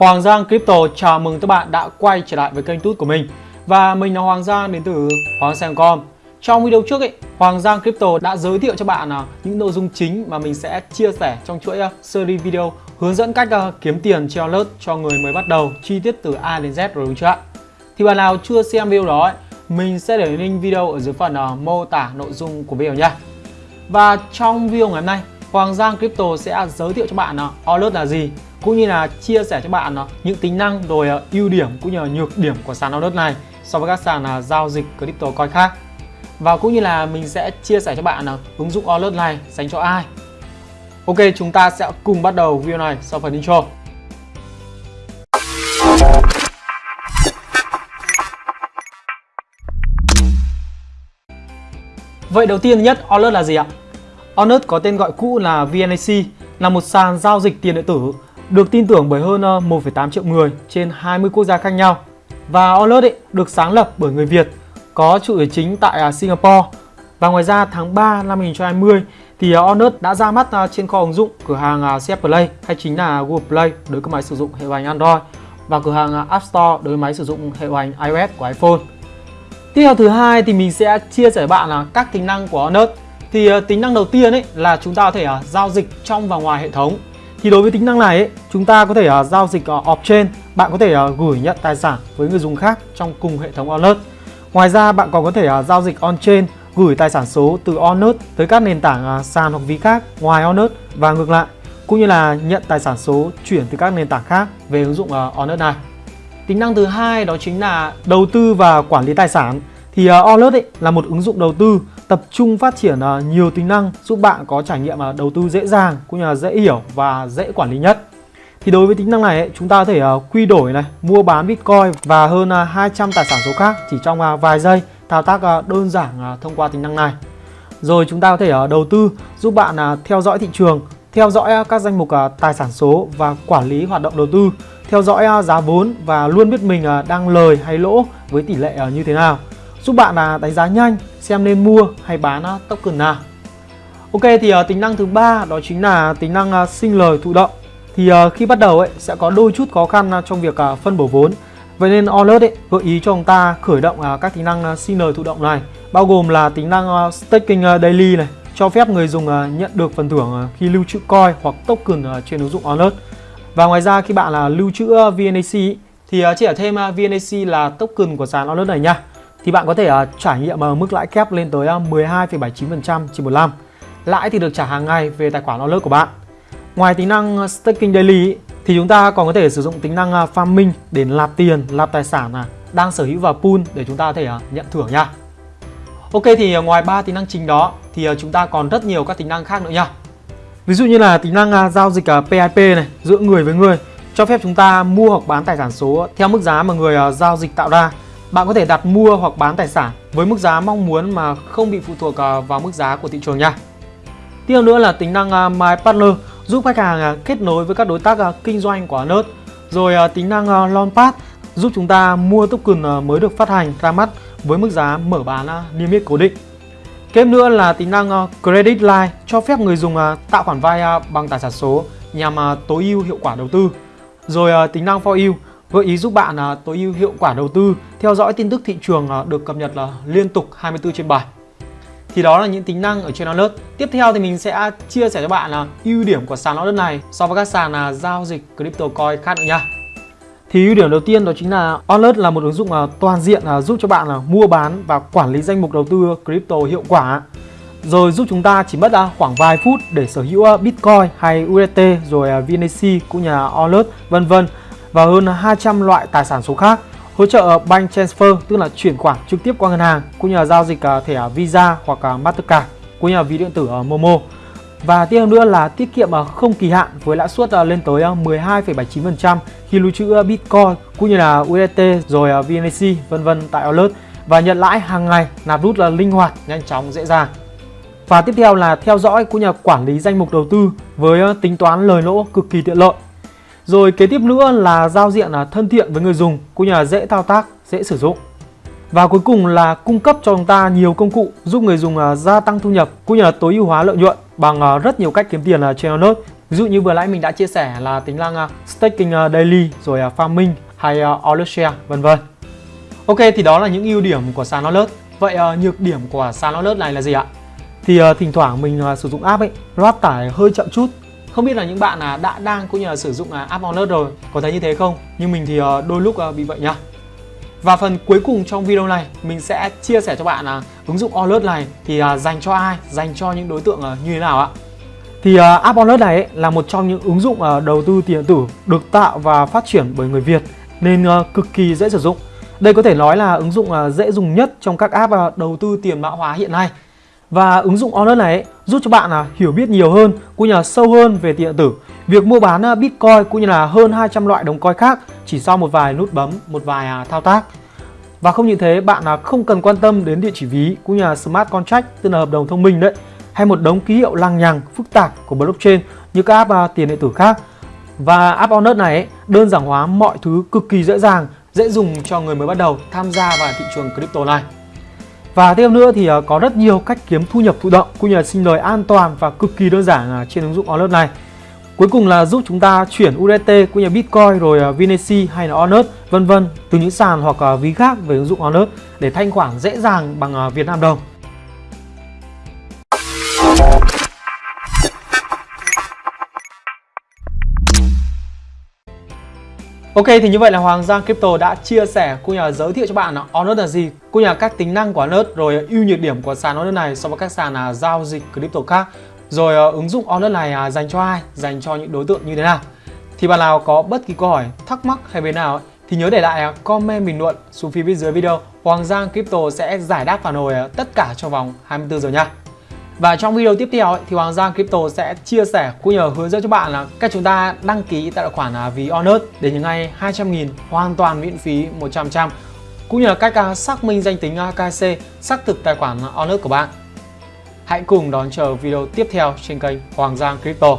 Hoàng Giang Crypto chào mừng các bạn đã quay trở lại với kênh tút của mình. Và mình là Hoàng Giang đến từ Hoàng Giang.com Trong video trước ấy, Hoàng Giang Crypto đã giới thiệu cho bạn à, những nội dung chính mà mình sẽ chia sẻ trong chuỗi à, series video hướng dẫn cách à, kiếm tiền treo alert cho người mới bắt đầu chi tiết từ A đến Z rồi đúng chưa ạ? Thì bạn nào chưa xem video đó ấy, mình sẽ để link video ở dưới phần mô tả nội dung của video nha Và trong video ngày hôm nay Hoàng Giang Crypto sẽ giới thiệu cho bạn alert là gì cũng như là chia sẻ cho bạn ờ, những tính năng rồi ờ, ưu điểm cũng như là nhược điểm của sàn alert này so với các sàn ờ, giao dịch crypto coin khác. Và cũng như là mình sẽ chia sẻ cho bạn ứng dụng alert này dành cho ai. Ok, chúng ta sẽ cùng bắt đầu video này sau phần intro. Vậy đầu tiên nhất Alert là gì ạ? Alert có tên gọi cũ là VNAC là một sàn giao dịch tiền điện tử được tin tưởng bởi hơn ờ, 1,8 triệu người trên 20 quốc gia khác nhau. Và Alert ấy, được sáng lập bởi người Việt, có trụ sở chính tại ờ, Singapore. Và ngoài ra tháng 3 năm 2020 thì ờ, Alert đã ra mắt trên kho ứng dụng cửa hàng CF Play hay chính là Google Play đối với máy sử dụng hệ điều hành Android và cửa hàng App Store đối với máy sử dụng hệ điều hành iOS của iPhone. Tiếp theo thứ hai thì mình sẽ chia sẻ bạn là các tính năng của Alert. Thì tính năng đầu tiên ấy là chúng ta có thể giao dịch trong và ngoài hệ thống thì đối với tính năng này ấy, chúng ta có thể uh, giao dịch à, uh, off-chain, bạn có thể uh, gửi nhận tài sản với người dùng khác trong cùng hệ thống Alert. Ngoài ra bạn còn có thể uh, giao dịch on-chain, gửi tài sản số từ Alert tới các nền tảng uh, sàn hoặc ví khác ngoài Alert và ngược lại, cũng như là nhận tài sản số chuyển từ các nền tảng khác về ứng dụng uh, Alert này. Tính năng thứ hai đó chính là đầu tư và quản lý tài sản. Thì uh, Alert ấy là một ứng dụng đầu tư tập trung phát triển à, nhiều tính năng giúp bạn có trải nghiệm à, đầu tư dễ dàng cũng như là dễ hiểu và dễ quản lý nhất. Thì đối với tính năng này chúng ta có thể à, quy đổi này, mua bán Bitcoin và hơn 200 tài sản số khác chỉ trong vài giây thao tác đơn giản thông qua tính năng này. Rồi chúng ta có thể đầu tư giúp bạn theo dõi thị trường, theo dõi các danh mục tài sản số và quản lý hoạt động đầu tư, theo dõi giá vốn và luôn biết mình đang lời hay lỗ với tỷ lệ như thế nào giúp bạn là đánh giá nhanh xem nên mua hay bán à, token nào. Ok thì uh, tính năng thứ ba đó chính là tính năng uh, sinh lời thụ động. Thì uh, khi bắt đầu ấy sẽ có đôi chút khó khăn uh, trong việc uh, phân bổ vốn. Vậy nên Alert ấy gợi ý cho chúng ta khởi động uh, các tính năng uh, sinh lời thụ động này, bao gồm là tính năng uh, staking uh, daily này, cho phép người dùng uh, nhận được phần thưởng uh, khi lưu trữ coin hoặc token uh, trên ứng dụng Alert. Và ngoài ra khi bạn là lưu trữ VNAC thì uh, chỉ ở thêm uh, VNAC là token của sàn Alert này nha thì bạn có thể uh, trải nghiệm uh, mức lãi kép lên tới ờ, uh, 12,79% trên một năm. Lãi thì được trả hàng ngày về tài khoản wallet của bạn. Ngoài tính năng staking daily thì chúng ta còn có thể sử dụng tính năng farming để nạp tiền, nạp tài sản à, đang sở hữu vào pool để chúng ta có thể nhận thưởng nha. Ok thì ngoài ba tính năng chính đó thì chúng ta còn rất nhiều các tính năng khác nữa nha. Ví dụ như là tính năng giao dịch PIP này giữa người với người cho phép chúng ta mua hoặc bán tài sản số theo mức giá mà người giao dịch tạo ra bạn có thể đặt mua hoặc bán tài sản với mức giá mong muốn mà không bị phụ thuộc à, vào mức giá của thị trường nha. Tiếp nữa là tính năng à, My Partner, giúp khách hàng à, kết nối với các đối tác kinh doanh của Nerd. Rồi tính năng Launchpad giúp chúng ta mua token mới được phát hành ra mắt với mức giá mở bán niêm yết cố định. Tiếp nữa là tính năng Credit Line cho phép người dùng tạo khoản vay bằng tài sản số nhằm tối ưu hiệu quả đầu tư. Rồi tính năng For You gợi ý giúp bạn à, tối ưu hiệu quả đầu tư, theo dõi tin tức thị trường à, được cập nhật là liên tục 24 trên 7. Thì đó là những tính năng ở trên Alert. Tiếp theo thì mình sẽ chia sẻ cho bạn là ưu điểm của sàn Alert này so với các sàn là giao dịch crypto coin khác nữa nha. Thì ưu điểm đầu tiên đó chính là Alert là một ứng dụng à, toàn diện giúp cho bạn là mua bán và quản lý danh mục đầu tư crypto hiệu quả. Rồi giúp chúng ta chỉ mất khoảng vài phút để sở hữu Bitcoin hay UST rồi VNC cũng như là Alert vân vân và hơn 200 loại tài sản số khác hỗ trợ bank transfer tức là chuyển khoản trực tiếp qua ngân hàng cũng như là giao dịch à, thẻ Visa hoặc à, Mastercard cũng như là ví điện tử à, Momo và tiếp nữa là tiết kiệm không kỳ hạn với lãi suất lên tới 12,79% khi lưu trữ Bitcoin cũng như là USDT rồi VNC vân vân tại Alert và nhận lãi hàng ngày nạp rút là linh hoạt, nhanh chóng, dễ dàng. Và tiếp theo là theo dõi cũng như là quản lý danh mục đầu tư với tính toán lời lỗ cực kỳ tiện lợi rồi kế tiếp nữa là giao diện là thân thiện với người dùng cũng như là dễ thao tác, dễ sử dụng. Và cuối cùng là cung cấp cho chúng ta nhiều công cụ giúp người dùng à, gia tăng thu nhập cũng như là tối ưu hóa lợi nhuận bằng à, rất nhiều cách kiếm tiền à, trên Node Ví dụ như vừa nãy mình đã chia sẻ là tính năng staking daily rồi farming hay uh, share vân vân. Ok thì đó là những ưu điểm của sàn alert. Vậy nhược điểm của sàn alert này là gì ạ? Thì thỉnh thoảng mình sử dụng app ấy, loát tải hơi chậm chút. Không biết là những bạn là đã đang cũng như là sử dụng à, app Wallet rồi có thấy như thế không? Nhưng mình thì ờ, đôi lúc ờ, bị vậy nhá. Và phần cuối cùng trong video này mình sẽ chia sẻ cho bạn là ứng dụng Wallet này thì à, dành cho ai, dành cho những đối tượng ờ, như thế nào ạ. Thì uh, app Wallet này ấy, là một trong những ứng dụng uh, đầu tư tiền điện tử được tạo và phát triển bởi người Việt nên uh, cực kỳ dễ sử dụng. Đây có thể nói là ứng dụng uh, dễ dùng nhất trong các app uh, đầu tư tiền mã hóa hiện nay. Và ứng dụng Honor này giúp cho bạn à, hiểu biết nhiều hơn cũng như là sâu hơn về tiền điện tử. Việc mua bán à, Bitcoin cũng như là hơn 200 loại đồng coin khác chỉ sau một vài nút bấm, một vài à, thao tác. Và không những thế, bạn không cần quan tâm đến địa chỉ ví cũng như là smart contract tức là hợp đồng thông minh đấy hay một đống ký hiệu lằng nhằng phức tạp của blockchain như các app tiền điện tử khác. Và app Honor này đơn giản hóa mọi thứ cực kỳ dễ dàng, dễ dùng cho người mới bắt đầu tham gia vào thị trường crypto này. Và thêm nữa thì ờ, có rất nhiều cách kiếm thu nhập thụ động cũng như là sinh lời an toàn và cực kỳ đơn giản ờ, trên ứng dụng Onet này. Cuối cùng là giúp chúng ta chuyển USDT cũng như Bitcoin rồi ờ, Vinesi hay là Onet vân vân từ những sàn hoặc ví khác về ứng dụng Onet để thanh khoản dễ dàng bằng Việt Nam đồng. Ok thì như vậy là Hoàng Giang Crypto đã chia sẻ cũng như là giới thiệu cho bạn là Onet là gì, cũng như là các tính năng của Onus rồi ưu nhược điểm của sàn Onus này so với các sàn là giao dịch crypto khác. Rồi à, ứng dụng Onus này à, dành cho ai, dành cho những đối tượng như thế nào. Thì bạn nào có bất kỳ câu hỏi, thắc mắc hay bên nào ấy, thì nhớ để lại à, comment bình luận xuống phía bên dưới video. Hoàng Giang Crypto sẽ giải đáp phản hồi tất cả trong vòng 24 giờ nha. Và trong video tiếp theo ấy, thì Hoàng Giang Crypto sẽ chia sẻ cũng nhờ hướng dẫn cho bạn là cách chúng ta đăng ký tài khoản à, ví Honest để những ngày 200.000 hoàn toàn miễn phí 100% cũng như là cách à, xác minh danh tính à, KC xác thực tài khoản Honest của bạn. Hãy cùng đón chờ video tiếp theo trên kênh Hoàng Giang Crypto.